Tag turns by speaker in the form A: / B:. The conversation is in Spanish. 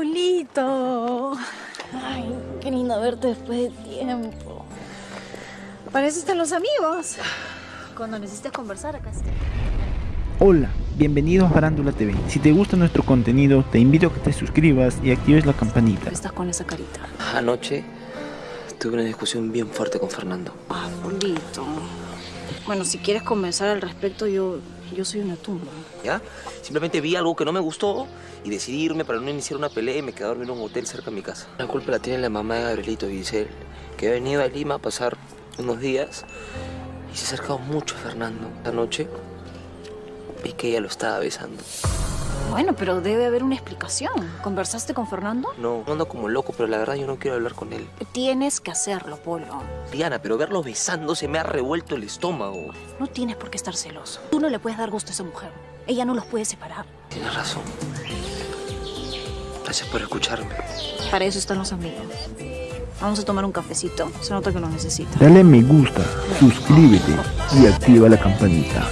A: Polito. Ay, qué lindo verte después de tiempo. Para eso están los amigos. Cuando necesites conversar, acá está.
B: Hola, bienvenidos a Farándula TV. Si te gusta nuestro contenido, te invito a que te suscribas y actives la campanita.
A: Estás con esa carita.
C: Anoche tuve una discusión bien fuerte con Fernando.
A: Ah, Polito. Bueno, si quieres conversar al respecto, yo, yo soy una tumba.
C: ¿Ya? Simplemente vi algo que no me gustó y decidí irme para no iniciar una pelea y me quedé a dormir en un hotel cerca de mi casa. La culpa la tiene la mamá de Gabrielito Giselle, que ha venido a Lima a pasar unos días y se ha acercado mucho a Fernando. Esta noche vi que ella lo estaba besando.
A: Bueno, pero debe haber una explicación. ¿Conversaste con Fernando?
C: No, ando como loco, pero la verdad yo no quiero hablar con él.
A: Tienes que hacerlo, Polo.
C: Diana, pero verlo besando se me ha revuelto el estómago.
A: No tienes por qué estar celoso. Tú no le puedes dar gusto a esa mujer. Ella no los puede separar.
C: Tienes razón. Gracias por escucharme.
A: Para eso están los amigos. Vamos a tomar un cafecito. Se nota que nos necesita.
B: Dale me gusta, suscríbete y activa la campanita.